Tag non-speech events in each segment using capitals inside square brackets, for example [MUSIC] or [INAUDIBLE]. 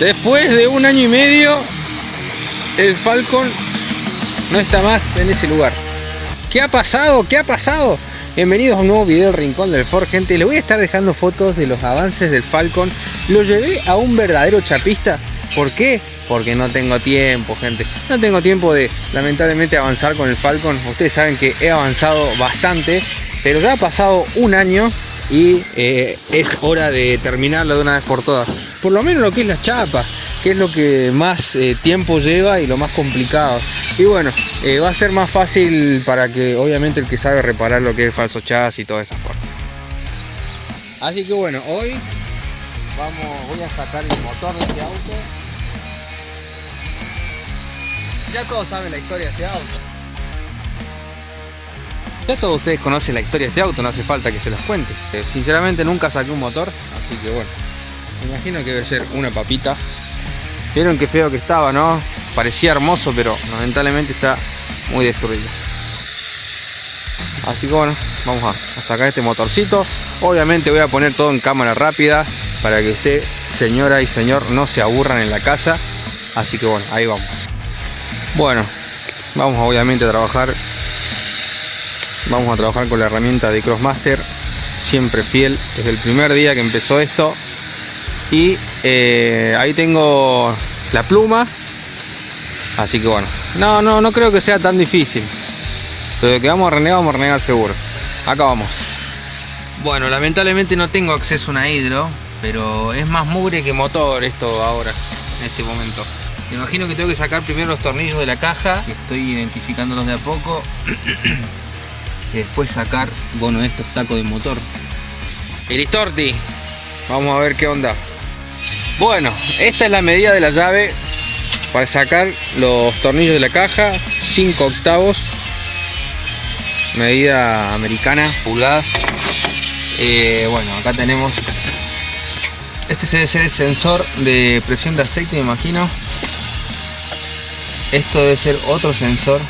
Después de un año y medio, el Falcon no está más en ese lugar. ¿Qué ha pasado? ¿Qué ha pasado? Bienvenidos a un nuevo video Rincón del Ford, gente. Les voy a estar dejando fotos de los avances del Falcon. Lo llevé a un verdadero chapista. ¿Por qué? Porque no tengo tiempo, gente. No tengo tiempo de, lamentablemente, avanzar con el Falcon. Ustedes saben que he avanzado bastante, pero ya ha pasado un año y eh, es hora de terminarlo de una vez por todas. Por lo menos lo que es la chapa, que es lo que más eh, tiempo lleva y lo más complicado. Y bueno, eh, va a ser más fácil para que obviamente el que sabe reparar lo que es falso chasis y todas esas cosas. Así que bueno, hoy vamos, voy a sacar el motor de este auto. Ya todos saben la historia de este auto. Ya todos ustedes conocen la historia de este auto, no hace falta que se las cuente. Eh, sinceramente nunca saqué un motor, así que bueno, imagino que debe ser una papita. Vieron qué feo que estaba, ¿no? Parecía hermoso, pero lamentablemente está muy destruido. Así que bueno, vamos a, sacar este motorcito. Obviamente voy a poner todo en cámara rápida para que usted, señora y señor, no se aburran en la casa. Así que bueno, ahí vamos. Bueno, vamos obviamente a trabajar vamos a trabajar con la herramienta de Crossmaster siempre fiel desde el primer día que empezó esto y eh, ahí tengo la pluma. Así que bueno. No no no creo que sea tan difícil. Pero que vamos a renegar vamos a renegar seguro. Acá vamos. Bueno lamentablemente no tengo acceso a una hidro pero es más mugre que motor esto ahora en este momento. Me imagino que tengo que sacar primero los tornillos de la caja estoy identificándolos de a poco [CLEARS THROAT] y después sacar, bueno, estos tacos de motor. Eristorti, vamos a ver qué onda. Bueno, esta es la medida de la llave para sacar los tornillos de la caja, 5 octavos, medida americana, pulgadas. Eh, bueno, acá tenemos, este debe ser el sensor de presión de aceite, me imagino. Esto debe ser otro sensor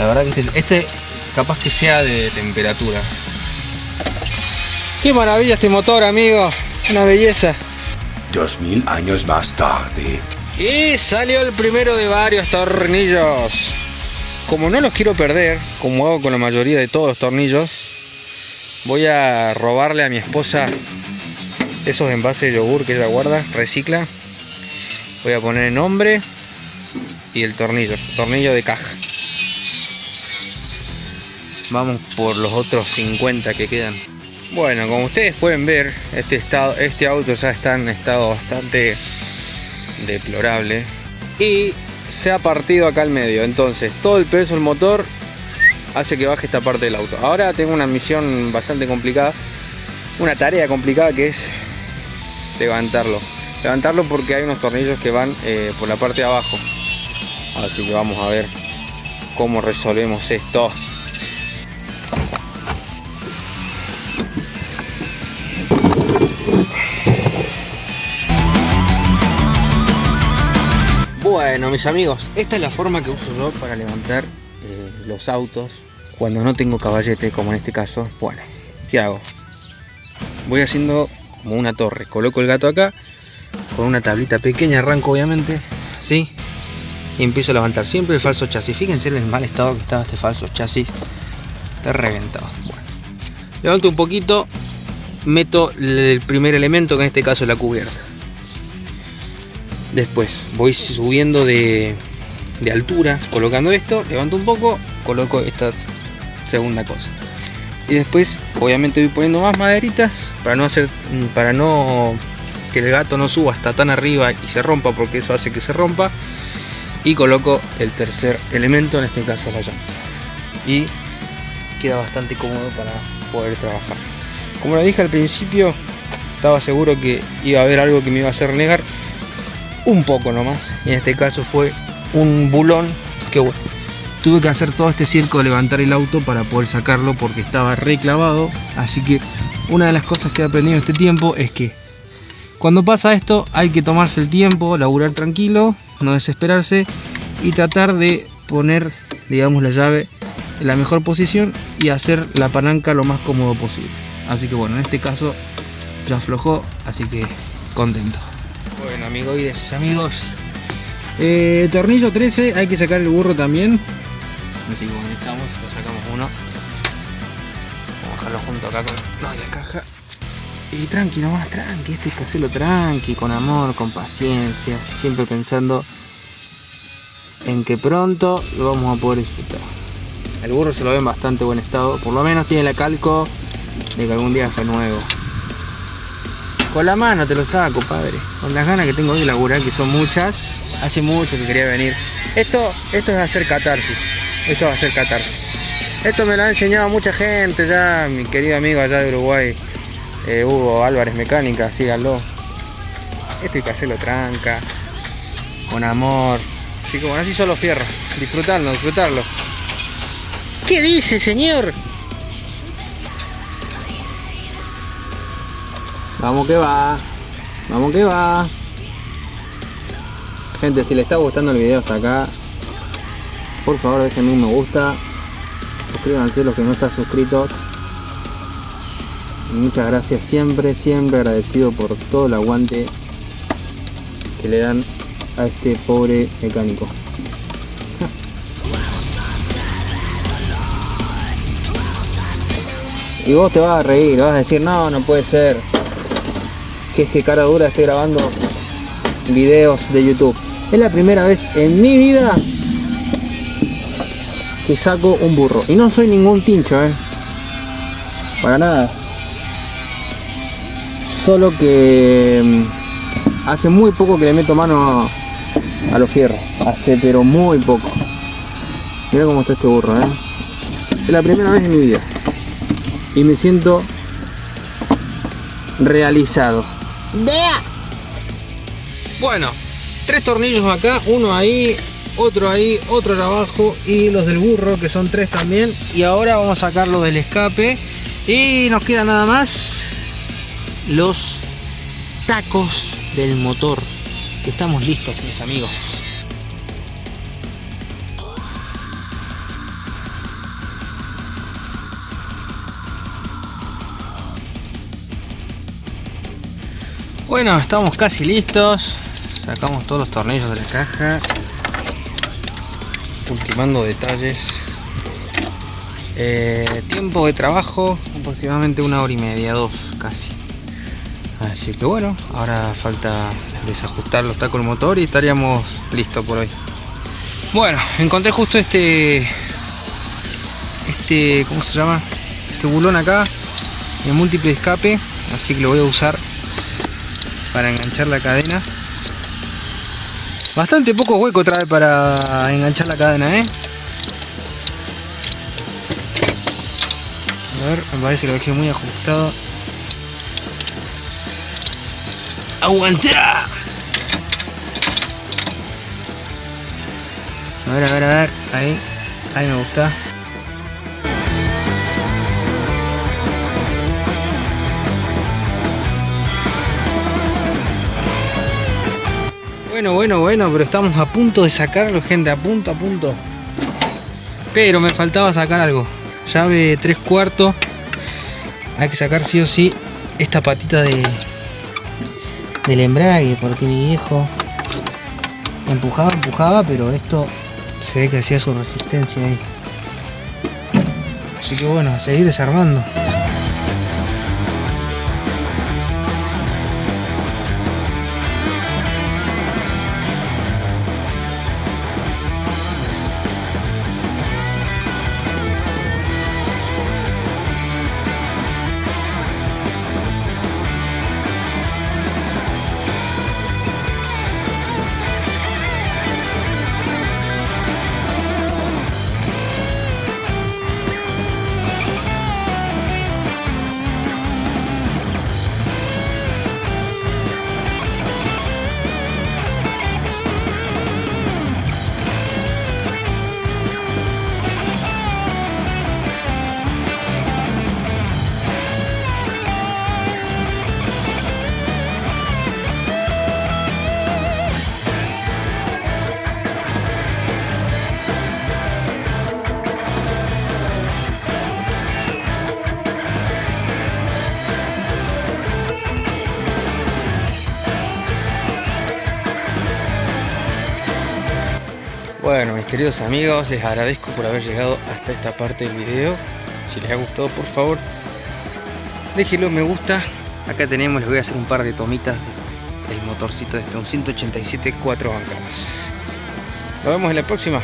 la verdad que este, este, capaz que sea de temperatura. Qué maravilla este motor, amigo. Una belleza. Dos mil años más tarde. Y salió el primero de varios tornillos. Como no los quiero perder, como hago con la mayoría de todos los tornillos, voy a robarle a mi esposa esos envases de yogur que ella guarda, recicla. Voy a poner el nombre y el tornillo, tornillo de caja. Vamos por los otros 50 que quedan. Bueno, como ustedes pueden ver, este, estado, este auto ya está en estado bastante deplorable. Y se ha partido acá al medio. Entonces, todo el peso del motor hace que baje esta parte del auto. Ahora tengo una misión bastante complicada. Una tarea complicada que es levantarlo. Levantarlo porque hay unos tornillos que van eh, por la parte de abajo. Así que vamos a ver cómo resolvemos esto. Bueno, mis amigos, esta es la forma que uso yo para levantar eh, los autos cuando no tengo caballete, como en este caso. Bueno, ¿qué hago? Voy haciendo como una torre. Coloco el gato acá, con una tablita pequeña, arranco obviamente, ¿sí? Y empiezo a levantar siempre el falso chasis. Fíjense en el mal estado que estaba este falso chasis. Está reventado. Bueno, levanto un poquito, meto el primer elemento, que en este caso es la cubierta Después voy subiendo de, altura, colocando esto, levanto un poco, coloco esta segunda cosa. Y después, obviamente, voy poniendo más maderitas para no hacer, para no que el gato no suba hasta tan arriba y se rompa, porque eso hace que se rompa. Y coloco el tercer elemento, en este caso la llanta. Y queda bastante cómodo para poder trabajar. Como lo dije al principio, estaba seguro que iba a haber algo que me iba a hacer negar un poco nomás. En este caso fue un bulón que bueno, tuve que hacer todo este circo de levantar el auto para poder sacarlo porque estaba reclavado. Así que una de las cosas que he aprendido en este tiempo es que cuando pasa esto hay que tomarse el tiempo, laburar tranquilo, no desesperarse y tratar de poner, digamos, la llave en la mejor posición y hacer la palanca lo más cómodo posible. Así que bueno, en este caso ya aflojó, así que contento. Amigoides, amigos. Eh, tornillo 13, hay que sacar el burro también. Así que estamos, lo sacamos uno. Vamos a dejarlo junto acá con no, la caja. Y tranqui nomás, tranqui, este es que hacerlo tranqui, con amor, con paciencia, siempre pensando en que pronto lo vamos a poder disfrutar. El burro se lo ve en bastante buen estado, por lo menos tiene la calco de que algún día fue nuevo. Con la mano te lo saco, padre. Con las ganas que tengo de laburar, que son muchas, hace mucho que quería venir. Esto, esto es hacer catarsis. Esto va a ser catarsis. Esto me lo ha enseñado mucha gente ya, mi querido amigo allá de Uruguay, eh, Hugo Álvarez Mecánica, síganlo. Esto hay que hacerlo tranca, con amor. Así que bueno, así solo fierro. Disfrutarlo, disfrutarlo. ¿Qué dice, señor? Vamos que va. Vamos que va. Gente, si les está gustando el video hasta acá, por favor déjenme un me gusta. Suscríbanse los que no están suscritos. Muchas gracias siempre, siempre agradecido por todo el aguante que le dan a este pobre mecánico. [LAUGHS] Y vos te vas a reír, vas a decir, no, no puede ser que este cara dura esté grabando videos de YouTube. Es la primera vez en mi vida que saco un burro. Y no soy ningún tincho, ¿eh? Para nada. Solo que mm, hace muy poco que le meto mano a, los fierros. Hace pero muy poco. Mira cómo está este burro, ¿eh? Es la primera vez en mi vida. Y me siento realizado. Bueno, tres tornillos acá, uno ahí, otro ahí, otro abajo y los del burro que son tres también. Y ahora vamos a sacarlo del escape y nos queda nada más los tacos del motor. Estamos listos, mis amigos. Bueno, estamos casi listos. Sacamos todos los tornillos de la caja. Ultimando detalles. Eh, tiempo de trabajo aproximadamente una hora y media, dos casi. Así que bueno, ahora falta desajustar los tacos del motor y estaríamos listos por hoy. Bueno, encontré justo este, este, ¿cómo se llama? Este bulón acá, de múltiple escape, así que lo voy a usar para enganchar la cadena. Bastante poco hueco trae para enganchar la cadena, ¿eh? A ver, me parece que lo dejé muy ajustado. ¡Aguanta! A ver, a ver, a ver. Ahí. Ahí me gusta. Bueno, bueno, bueno, pero estamos a punto de sacarlo, gente, a punto, a punto. Pero me faltaba sacar algo. Llave 3 cuartos. Hay que sacar sí o sí esta patita de del embrague, porque mi viejo empujaba, empujaba, pero esto se ve que hacía su resistencia ahí. Así que bueno, a seguir desarmando. Bueno, mis queridos amigos, les agradezco por haber llegado hasta esta parte del video. Si les ha gustado, por favor, déjenlo me gusta. Acá tenemos, les voy a hacer un par de tomitas del motorcito de este, un 187 4 bancadas. Nos vemos en la próxima.